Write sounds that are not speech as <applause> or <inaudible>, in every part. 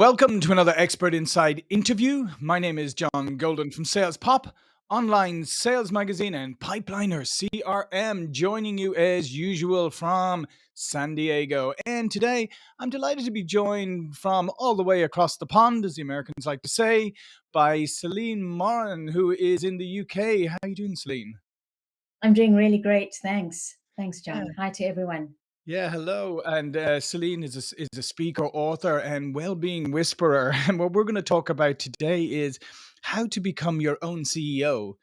Welcome to another Expert Insights interview. My name is John Golden from Sales Pop, online sales magazine, and Pipeliner CRM, joining you as usual from San Diego. And today I'm delighted to be joined from all the way across the pond, as the Americans like to say, by Celine Moran, who is in the UK. How are you doing, Celine? I'm doing really great. Thanks. Thanks, Yeah. John. Hi to everyone. Yeah, hello. And uh, Celine is a, is a speaker, author, and well-being whisperer. <laughs> And what we're going to talk about today is how to become your own CEO.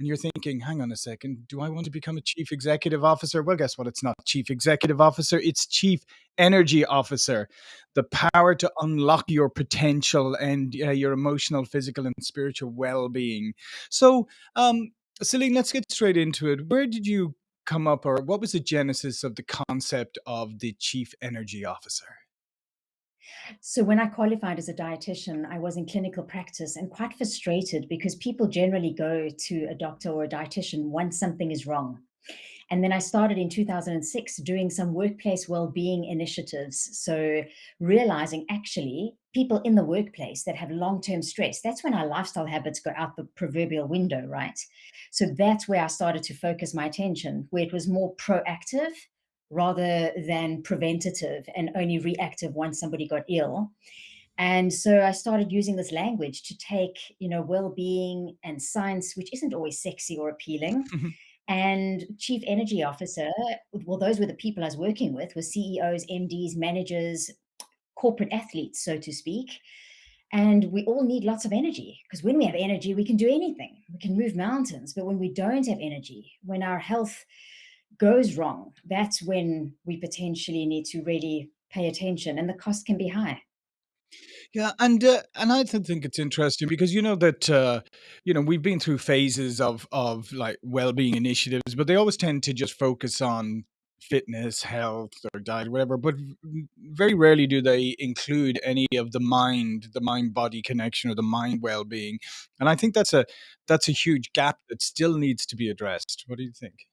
And you're thinking, hang on a second, do I want to become a chief executive officer? Well, guess what? It's not chief executive officer, it's chief energy officer. The power to unlock your potential and uh, your emotional, physical, and spiritual well-being. So, um, Celine, let's get straight into it. Where did you come up or what was the genesis of the concept of the chief energy officer? So, when I qualified as a dietitian, I was in clinical practice and quite frustrated because people generally go to a doctor or a dietitian once something is wrong. And then I started in 2006 doing some workplace well-being initiatives. So realizing actually people in the workplace that have long-term stress, that's when our lifestyle habits go out the proverbial window, right? So that's where I started to focus my attention, where it was more proactive rather than preventative and only reactive once somebody got ill. And so I started using this language to take, you know, well-being and science, which isn't always sexy or appealing, mm-hmm. And chief energy officer, well, those were the people I was working with, were CEOs, MDs, managers, corporate athletes, so to speak. And we all need lots of energy because when we have energy, we can do anything. We can move mountains. But when we don't have energy, when our health goes wrong, that's when we potentially need to really pay attention and the cost can be high. Yeah, and uh, and I th- think it's interesting because you know that uh, you know we've been through phases of of like well-being initiatives, but they always tend to just focus on fitness, health, or diet, whatever. But very rarely do they include any of the mind, the mind-body connection, or the mind well-being. And I think that's a that's a huge gap that still needs to be addressed. What do you think?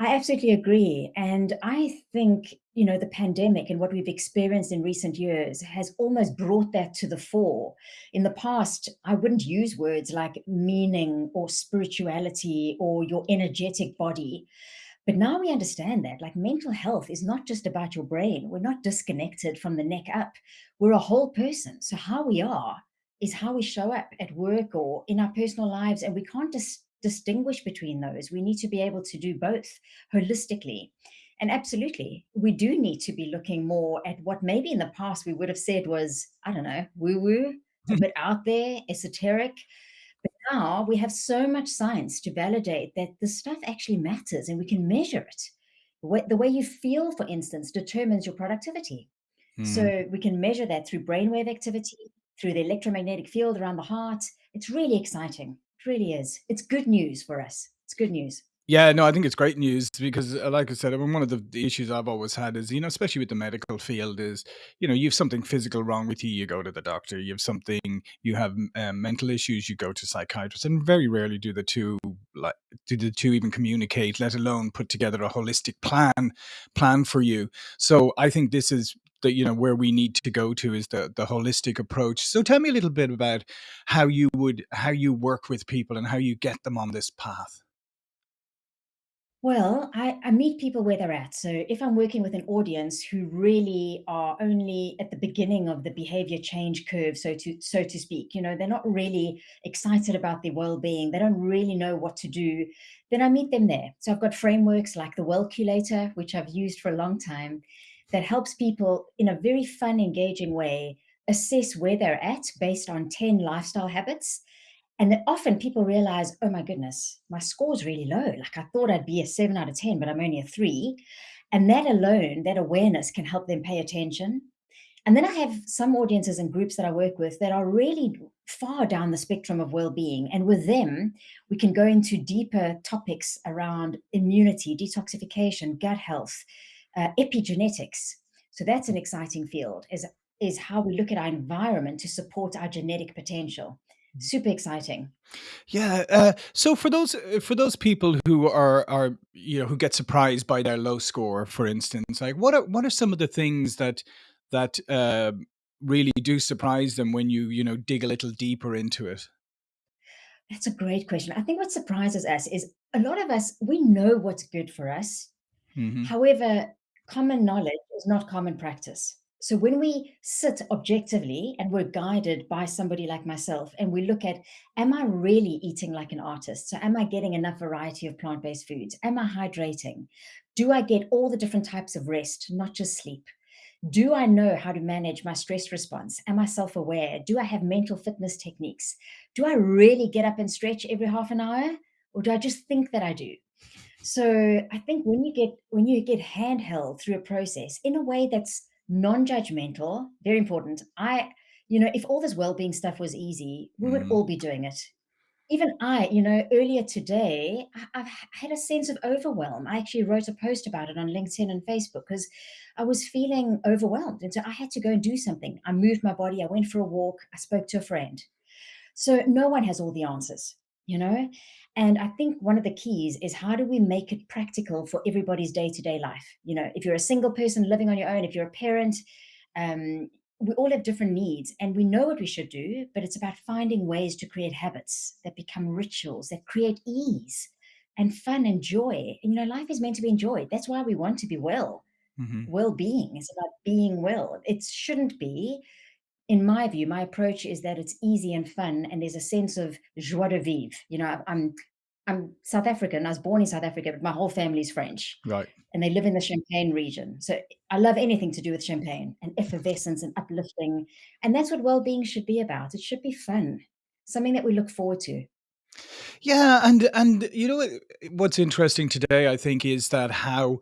I absolutely agree. And I think, you know, the pandemic and what we've experienced in recent years has almost brought that to the fore. In the past, I wouldn't use words like meaning or spirituality or your energetic body. But now we understand that like mental health is not just about your brain. We're not disconnected from the neck up. We're a whole person. So how we are is how we show up at work or in our personal lives. And we can't dis- distinguish between those. We need to be able to do both holistically. And absolutely, we do need to be looking more at what maybe in the past we would have said was, I don't know, woo woo, a <laughs> bit out there, esoteric. But now we have so much science to validate that the stuff actually matters and we can measure it. The way, the way you feel, for instance, determines your productivity. Hmm. So we can measure that through brainwave activity, through the electromagnetic field around the heart. It's really exciting. It really is. It's good news for us. It's good news. Yeah, no, I think it's great news because, uh, like I said, I mean, one of the, the issues I've always had is, you know, especially with the medical field, is, you know, you have something physical wrong with you, you go to the doctor. You have something, you have um, mental issues, you go to psychiatrist, and very rarely do the two like do the two even communicate, let alone put together a holistic plan plan for you. So I think this is the you know where we need to go to is the the holistic approach. So tell me a little bit about how you would how you work with people and how you get them on this path. Well, I, I meet people where they're at. So if I'm working with an audience who really are only at the beginning of the behavior change curve, so to so to speak, you know, they're not really excited about their well-being, they don't really know what to do, then I meet them there. So I've got frameworks like the Wellculator, which I've used for a long time, that helps people in a very fun, engaging way assess where they're at based on 10 lifestyle habits and then often people realize, oh my goodness, my score's really low. Like I thought I'd be a seven out of 10, but I'm only a three. And that alone, that awareness can help them pay attention. And then I have some audiences and groups that I work with that are really far down the spectrum of well-being. And with them, we can go into deeper topics around immunity, detoxification, gut health, uh, epigenetics. So that's an exciting field, is, is how we look at our environment to support our genetic potential. Super exciting. Yeah. Uh, so for those uh, for those people who are are you know who get surprised by their low score, for instance, like what are what are some of the things that that um really do surprise them when you, you know, dig a little deeper into it? That's a great question. I think what surprises us is a lot of us, we know what's good for us. Mhm. However, common knowledge is not common practice. So when we sit objectively and we're guided by somebody like myself and we look at, am I really eating like an artist? So am I getting enough variety of plant-based foods? Am I hydrating? Do I get all the different types of rest, not just sleep? Do I know how to manage my stress response? Am I self-aware? Do I have mental fitness techniques? Do I really get up and stretch every half an hour? Or do I just think that I do? So I think when you get when you get handheld through a process in a way that's non-judgmental, very important. I, you know, if all this well-being stuff was easy, we would Mhm. all be doing it. Even I, you know, earlier today, I, I've had a sense of overwhelm. I actually wrote a post about it on LinkedIn and Facebook because I was feeling overwhelmed. And so I had to go and do something. I moved my body. I went for a walk. I spoke to a friend. So no one has all the answers, you know? And I think one of the keys is how do we make it practical for everybody's day-to-day life? You know, if you're a single person living on your own, if you're a parent, um, we all have different needs and we know what we should do, but it's about finding ways to create habits that become rituals, that create ease and fun and joy. And you know, life is meant to be enjoyed. That's why we want to be well. Mhm. Well-being is about being well. It shouldn't be in my view, my approach is that it's easy and fun, and there's a sense of joie de vivre. You know, I'm I'm South African. I was born in South Africa, but my whole family's French, Right. and they live in the Champagne region. So I love anything to do with champagne and effervescence and uplifting, and that's what well-being should be about. It should be fun, something that we look forward to. Yeah, and and you know what's interesting today, I think, is that how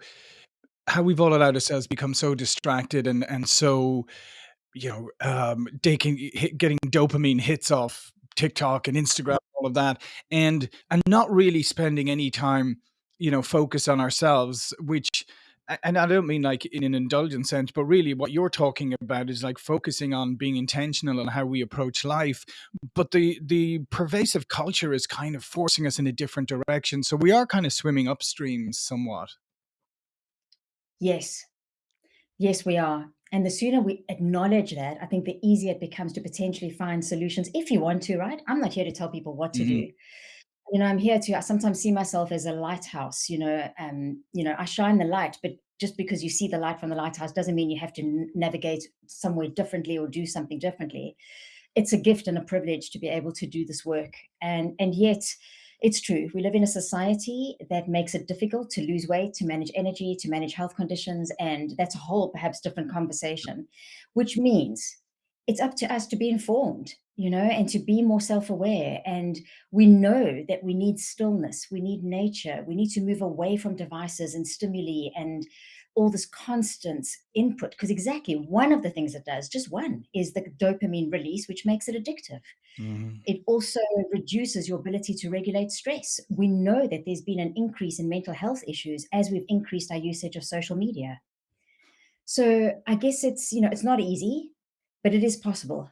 how we've all allowed ourselves become so distracted and and so you know, um, taking hit, getting dopamine hits off TikTok and Instagram, all of that, and and not really spending any time, you know, focus on ourselves, which and I don't mean like in an indulgent sense, but really what you're talking about is like focusing on being intentional on how we approach life. But the the pervasive culture is kind of forcing us in a different direction. So we are kind of swimming upstream somewhat. Yes, yes, we are. And the sooner we acknowledge that, I think the easier it becomes to potentially find solutions if you want to, right? I'm not here to tell people what to Mhm. do. You know, I'm here to I sometimes see myself as a lighthouse, you know, um, you know, I shine the light, but just because you see the light from the lighthouse doesn't mean you have to navigate somewhere differently or do something differently. It's a gift and a privilege to be able to do this work. And and yet it's true. We live in a society that makes it difficult to lose weight, to manage energy, to manage health conditions, and that's a whole perhaps different conversation, which means it's up to us to be informed, you know, and to be more self-aware and we know that we need stillness, we need nature, we need to move away from devices and stimuli and all this constant input. Because exactly one of the things it does, just one, is the dopamine release, which makes it addictive. Mhm. It also reduces your ability to regulate stress. We know that there's been an increase in mental health issues as we've increased our usage of social media. So I guess it's, you know, it's not easy, but it is possible.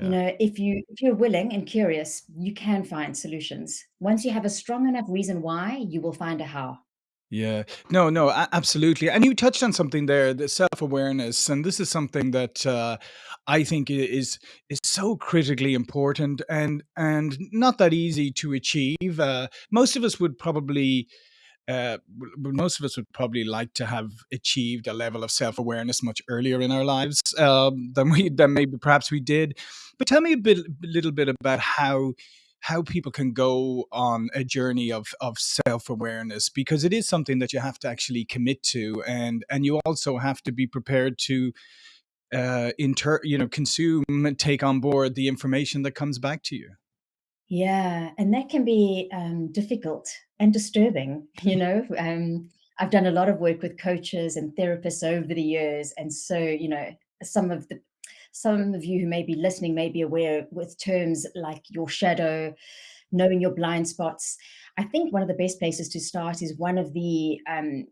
You know, if you if you're willing and curious, you can find solutions. Once you have a strong enough reason why, you will find a how. Yeah. No, no, absolutely, and you touched on something there, the self-awareness, and this is something that, uh, I think is is so critically important and and not that easy to achieve, uh, most of us would probably uh, most of us would probably like to have achieved a level of self-awareness much earlier in our lives um, than we than maybe perhaps we did. But tell me a bit, a little bit about how how people can go on a journey of of self-awareness because it is something that you have to actually commit to and and you also have to be prepared to uh inter you know consume and take on board the information that comes back to you Yeah, and that can be um, difficult and disturbing. <laughs> You know, um, I've done a lot of work with coaches and therapists over the years, and so you know, some of the some of you who may be listening may be aware with terms like your shadow, knowing your blind spots. I think one of the best places to start is one of the um,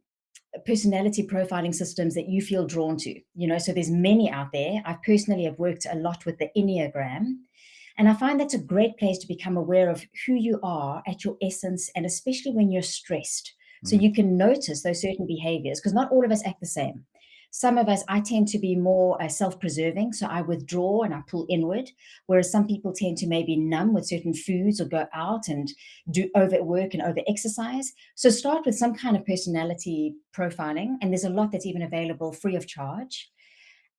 personality profiling systems that you feel drawn to. You know, so there's many out there. I personally have worked a lot with the Enneagram, and I find that's a great place to become aware of who you are at your essence, and especially when you're stressed. So Mm, you can notice those certain behaviors, because not all of us act the same. Some of us, I tend to be more uh, self-preserving, so I withdraw and I pull inward, whereas some people tend to maybe numb with certain foods or go out and do overwork and over-exercise. So start with some kind of personality profiling, and there's a lot that's even available free of charge.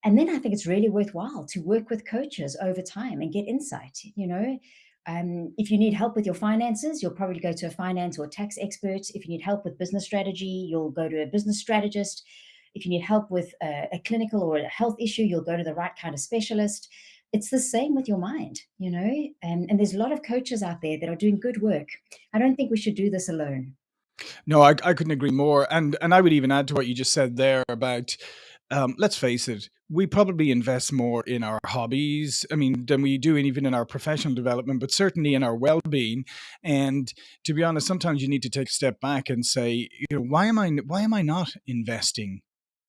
And then I think it's really worthwhile to work with coaches over time and get insight. You know, um, if you need help with your finances, you'll probably go to a finance or tax expert. If you need help with business strategy, you'll go to a business strategist. If you need help with a, a clinical or a health issue, you'll go to the right kind of specialist. It's the same with your mind, you know, and, and there's a lot of coaches out there that are doing good work. I don't think we should do this alone. No, I I couldn't agree more, and and I would even add to what you just said there about, um, let's face it, we probably invest more in our hobbies, I mean, than we do even in our professional development, but certainly in our well-being, and to be honest, sometimes you need to take a step back and say, you know, "Why am I why am I not investing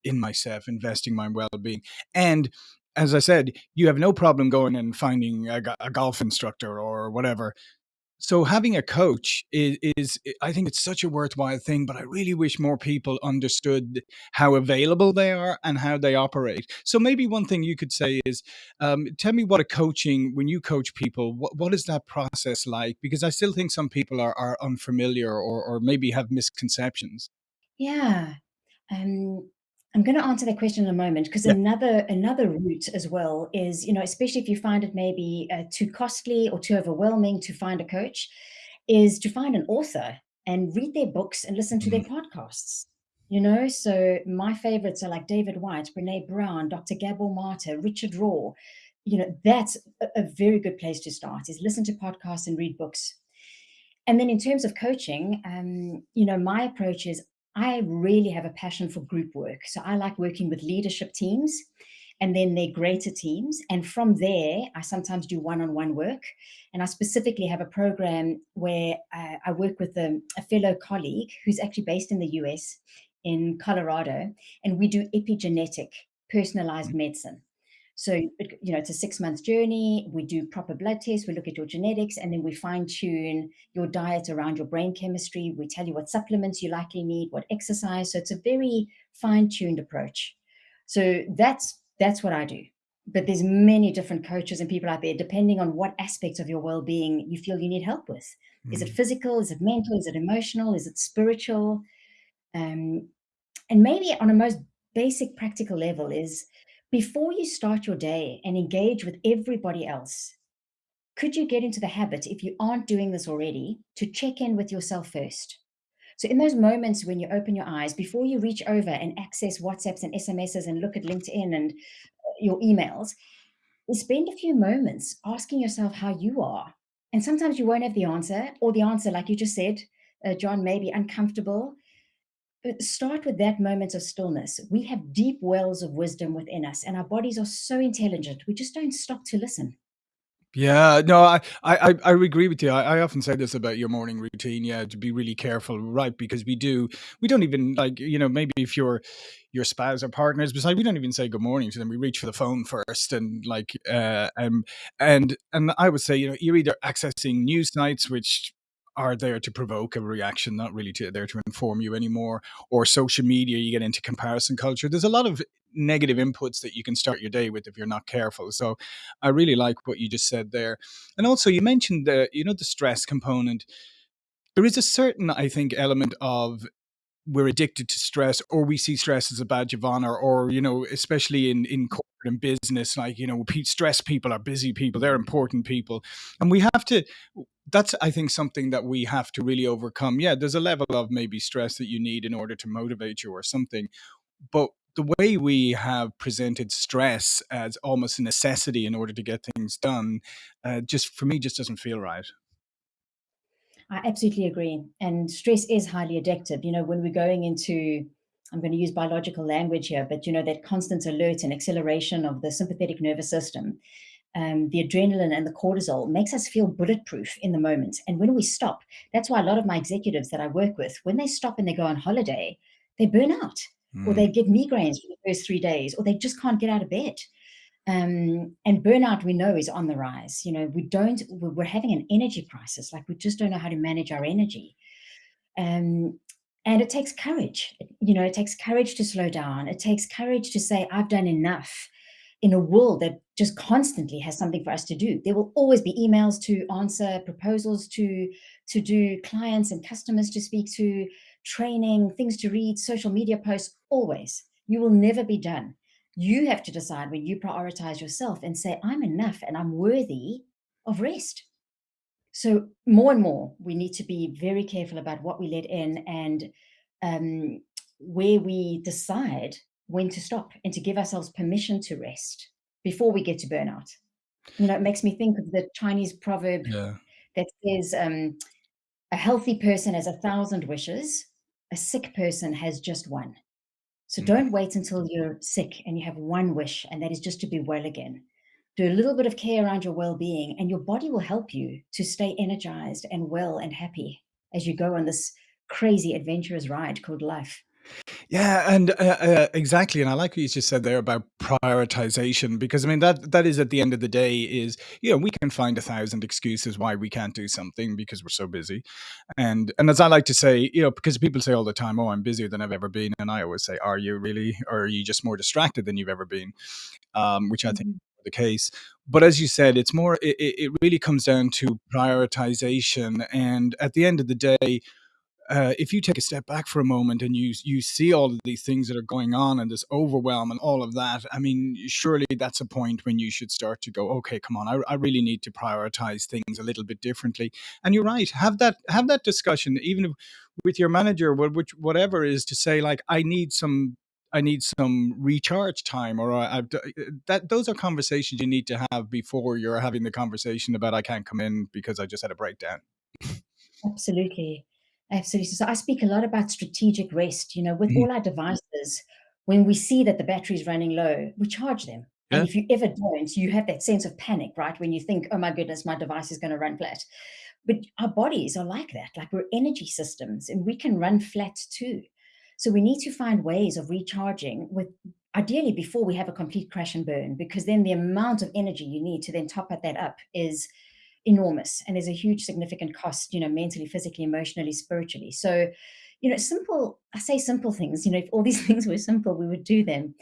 in myself, investing my well-being?" And as I said, you have no problem going and finding a a golf instructor or whatever, so having a coach is, is I think it's such a worthwhile thing, but I really wish more people understood how available they are and how they operate. So maybe one thing you could say is, um, tell me what a coaching when you coach people, what, what is that process like? Because I still think some people are, are unfamiliar or, or maybe have misconceptions. Yeah. Um, I'm going to answer that question in a moment because Yeah. another another route as well is, you know, especially if you find it maybe uh, too costly or too overwhelming to find a coach, is to find an author and read their books and listen to their Mm. podcasts. You know, so my favorites are like David Whyte, Brene Brown, Dr. Gabor Mate, Richard Rohr. You know, that's a, a very good place to start is listen to podcasts and read books. And then in terms of coaching, um, you know, my approach is I really have a passion for group work. So I like working with leadership teams and then their greater teams. And from there, I sometimes do one-on-one work. And I specifically have a program where uh, I work with a, a fellow colleague who's actually based in the US in Colorado, and we do epigenetic personalized medicine. So, you know, it's a six month journey. We do proper blood tests. We look at your genetics and then we fine tune your diet around your brain chemistry. We tell you what supplements you likely need, what exercise. So it's a very fine tuned approach. So that's, that's what I do. But there's many different coaches and people out there, depending on what aspects of your well-being you feel you need help with. Is it Mm. physical? Is it mental? Is it emotional? Is it spiritual? Um, and maybe on a most basic practical level is before you start your day and engage with everybody else, could you get into the habit, if you aren't doing this already, to check in with yourself first? So, in those moments when you open your eyes, before you reach over and access WhatsApps and SMSs and look at LinkedIn and uh, your emails, spend a few moments asking yourself how you are. And sometimes you won't have the answer, or the answer, like you just said, uh, John, may be uncomfortable start with that moment of stillness. We have deep wells of wisdom within us, and our bodies are so intelligent. We just don't stop to listen. Yeah, no, I I I agree with you. I I often say this about your morning routine, yeah, to be really careful, right? Because we do we don't even like, you know, maybe if your your spouse or partners beside, we don't even say good morning to them. We reach for the phone first and like uh um and and I would say, you know, you're either accessing news sites which are there to provoke a reaction, not really to there to inform you anymore, or social media, you get into comparison culture. There's a lot of negative inputs that you can start your day with if you're not careful. So I really like what you just said there. And also you mentioned the, you know, the stress component. There is a certain, I think, element of we're addicted to stress or we see stress as a badge of honor or, you know, especially in, in corporate and business, like, you know, stress people are busy people, they're important people. And we have to, that's, I think, something that we have to really overcome. Yeah, there's a level of maybe stress that you need in order to motivate you or something but the way we have presented stress as almost a necessity in order to get things done, uh, just for me, just doesn't feel right. I absolutely agree. And stress is highly addictive. You know, when we're going into, I'm going to use biological language here, but you know, that constant alert and acceleration of the sympathetic nervous system, um, the adrenaline and the cortisol makes us feel bulletproof in the moment. And when we stop, that's why a lot of my executives that I work with, when they stop and they go on holiday, they burn out or Mm. they get migraines for the first three days or they just can't get out of bed. Um, and burnout we know is on the rise. You know, we don't, we're we're having an energy crisis. Like we just don't know how to manage our energy. Um, And it takes courage. You know, it takes courage to slow down. It takes courage to say, "I've done enough," in a world that just constantly has something for us to do. There will always be emails to answer, proposals to to do, clients and customers to speak to, training, things to read, social media posts, always. You will never be done. You have to decide when you prioritize yourself and say, "I'm enough and I'm worthy of rest." So more and more, we need to be very careful about what we let in and um, where we decide when to stop and to give ourselves permission to rest before we get to burnout. You know, it makes me think of the Chinese proverb Yeah. that says, um, a healthy person has a thousand wishes, a sick person has just one. So Mm. don't wait until you're sick and you have one wish, and that is just to be well again. Do a little bit of care around your well-being, and your body will help you to stay energized and well and happy as you go on this crazy adventurous ride called life. Yeah, and, uh uh, exactly, and I like what you just said there about prioritization because, I mean, that that is at the end of the day is, you know, we can find a 1,000 excuses why we can't do something because we're so busy, and and as I like to say, you know, because people say all the time, "Oh, I'm busier than I've ever been," and I always say, "Are you really? Or are you just more distracted than you've ever been?" Um, which I think Mhm. is the case. But as you said, it's more it it really comes down to prioritization, and at the end of the day, uh, if you take a step back for a moment and you you see all of these things that are going on and this overwhelm and all of that, I mean, surely that's a point when you should start to go, "Okay, come on, I I really need to prioritize things a little bit differently." And you're right, have that have that discussion even if with your manager, wh which whatever is to say like, "I need some I need some recharge time," or I've uh, that those are conversations you need to have before you're having the conversation about, "I can't come in because I just had a breakdown." Absolutely. Absolutely. So I speak a lot about strategic rest, you know, with Mhm. all our devices, when we see that the battery is running low, we charge them. And if you ever don't, you have that sense of panic, right? When you think, "Oh my goodness, my device is gonna run flat." But our bodies are like that, like we're energy systems, and we can run flat too. So we need to find ways of recharging with ideally before we have a complete crash and burn, because then the amount of energy you need to then top that up is enormous, and there's a huge significant cost, you know, mentally, physically, emotionally, spiritually. So, you know, simple I say simple things, you know, if all these <laughs> things were simple, we would do them.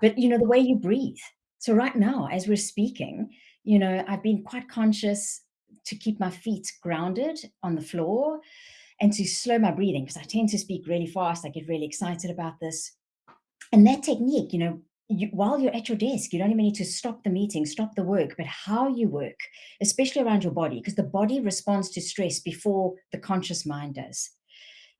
But, you know, the way you breathe. So right now, as we're speaking, you know, I've been quite conscious to keep my feet grounded on the floor and to slow my breathing because I tend to speak really fast, I get really excited about this. And that technique, you know, you while you're at your desk, you don't even need to stop the meeting, stop the work, but how you work, especially around your body, because the body responds to stress before the conscious mind does.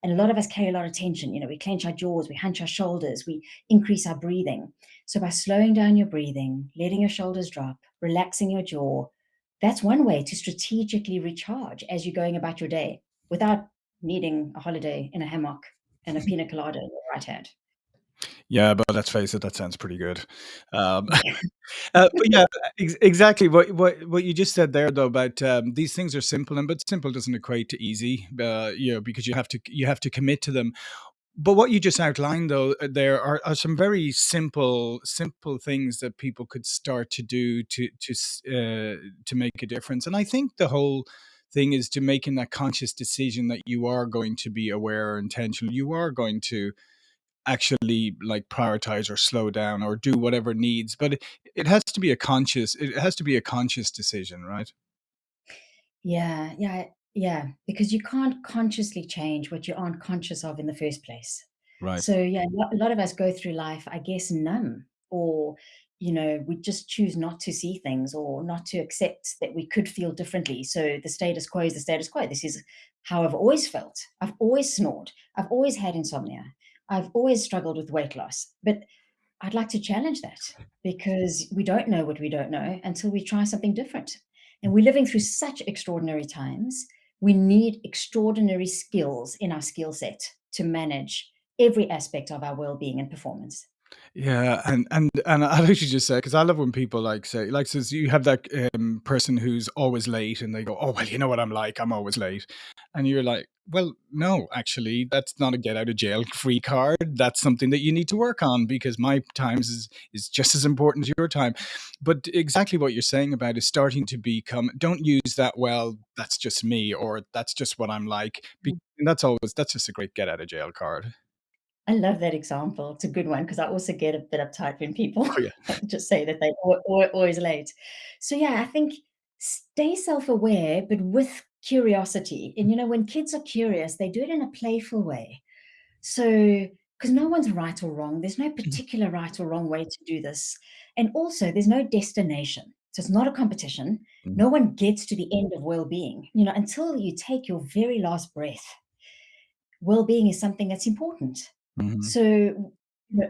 And a lot of us carry a lot of tension, you know, we clench our jaws, we hunch our shoulders, we increase our breathing. So by slowing down your breathing, letting your shoulders drop, relaxing your jaw, that's one way to strategically recharge as you're going about your day without needing a holiday in a hammock and a <laughs> pina colada in your right hand. Yeah, but let's face it, that sounds pretty good. Um, Yeah. <laughs> uh, but yeah, ex exactly what what what you just said there though about, um, these things are simple and but simple doesn't equate to easy, uh, you know, because you have to you have to commit to them. But what you just outlined though, uh, there are are some very simple simple things that people could start to do to to uh, to make a difference. And I think the whole thing is to making that conscious decision that you are going to be aware or intentional. You are going to actually, like, prioritize or slow down or do whatever needs, but it it has to be a conscious it has to be a conscious decision, right? Yeah, yeah, yeah, because you can't consciously change what you aren't conscious of in the first place. Right. So, yeah, a lot a lot of us go through life, I guess, numb or, you know, we just choose not to see things or not to accept that we could feel differently. So the status quo is the status quo. This is how I've always felt. I've always snored. I've always had insomnia. I've always struggled with weight loss. But I'd like to challenge that because we don't know what we don't know until we try something different. And we're living through such extraordinary times. We need extraordinary skills in our skill set to manage every aspect of our well-being and performance. Yeah, and and and I <laughs> literally just say 'cause I love when people, like, say like, says you have that, um, person who's always late, and they go, "Oh, well, you know what I'm like, I'm always late." And you're like, "Well, no, actually, that's not a get out of jail free card, that's something that you need to work on because my times is is just as important as your time." But exactly what you're saying about is starting to become don't use that, "Well, that's just me," or "That's just what I'm like," Mm. that's always that's just a great get out of jail card. I love that example, it's a good one because I also get a bit uptight when people Oh, yeah. <laughs> just say that they al always late. So, yeah, I think stay self-aware, but with curiosity, and, you know, when kids are curious, they do it in a playful way. So because no one's right or wrong, there's no Mhm. particular right or wrong way to do this, and also there's no destination, so it's not a competition, Mhm. no one gets to the end of well-being, you know, until you take your very last breath well-being is something that's important. Mhm. So,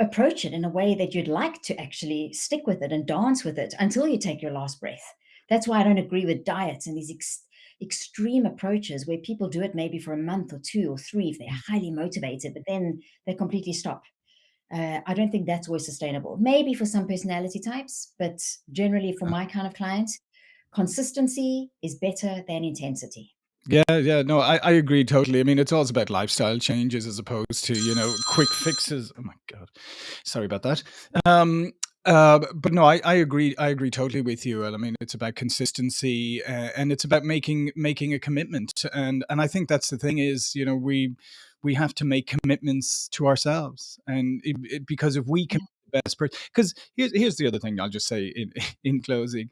approach it in a way that you'd like to actually stick with it and dance with it until you take your last breath. That's why I don't agree with diets and these ex extreme approaches where people do it maybe for a month or 2 or 3 if they're Mm. highly motivated, but then they completely stop. Uh, I don't think that's always sustainable. Maybe for some personality types, but generally for my kind of client, consistency is better than intensity. Yeah, yeah, no, I I agree totally, I mean, it's always about lifestyle changes as opposed to, you know, quick fixes. Oh my god, sorry about that. Um, uh, but no, I I agree I agree totally with you, I mean, it's about consistency, a and it's about making making a commitment, and and I think that's the thing is, you know, we we have to make commitments to ourselves, and it it because if we can the best per 'cause here's here's the other thing I'll just say in <laughs> in closing.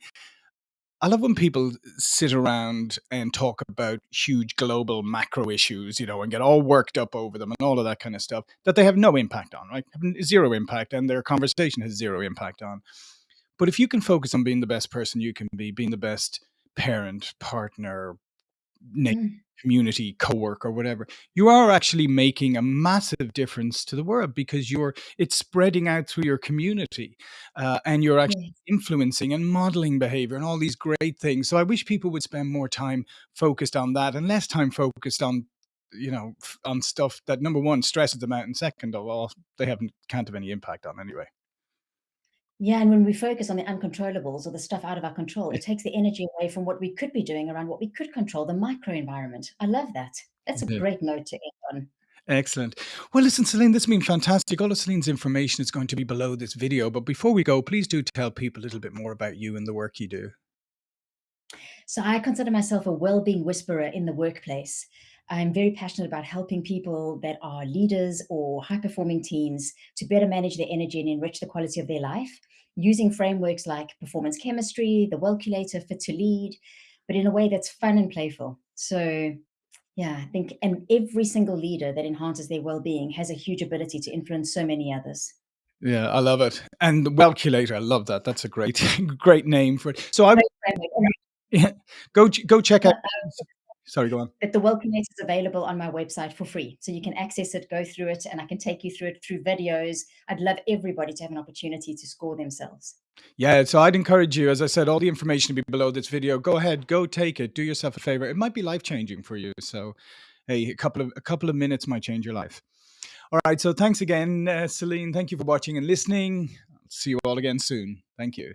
I love when people sit around and talk about huge global macro issues, you know, and get all worked up over them and all of that kinda stuff that they have no impact on, right? 0 impact, and their conversation has 0 impact on. But if you can focus on being the best person you can be, being the best parent, partner, nei Mm. community, coworker, whatever, you are actually making a massive difference to the world because you're it's spreading out through your community, uh, and you're actually influencing and modeling behavior and all these great things, so I wish people would spend more time focused on that and less time focused on, you know, on stuff that, number 1, stresses them out, and second of all, they haven't can't have any impact on anyway. Yeah, and when we focus on the uncontrollables or the stuff out of our control, it takes the energy away from what we could be doing around what we could control, the microenvironment. I love that. That's a Yeah. great note to end on. Excellent. Well, listen, Celine, this has been fantastic. All of Celine's information is going to be below this video, but before we go, please do tell people a little bit more about you and the work you do. So I consider myself a well-being whisperer in the workplace. I'm very passionate about helping people that are leaders or high-performing teams to better manage their energy and enrich the quality of their life using frameworks like performance chemistry, the Wellculator, Fit to Lead, but in a way that's fun and playful. So, yeah, I think and every single leader that enhances their well-being has a huge ability to influence so many others. Yeah, I love it. And the Wellculator, I love that. That's a great <laughs> great name for it. So I. <laughs> Yeah. Go go check out <laughs> um, sorry, go on. but the Wellculator is available on my website for free, so you can access it, go through it, and I can take you through it through videos. I'd love everybody to have an opportunity to score themselves. Yeah, so I'd encourage you, as I said, all the information will be below this video. Go ahead, go take it, do yourself a favor. It might be life-changing for you, so, hey, a couple of a couple of minutes might change your life. Alright, so thanks again, uh, Celine. Thank you for watching and listening. See you all again soon. Thank you.